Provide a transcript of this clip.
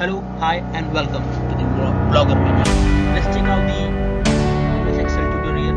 Hello, hi, and welcome to the blogger. Menu. Let's check out the Excel tutorial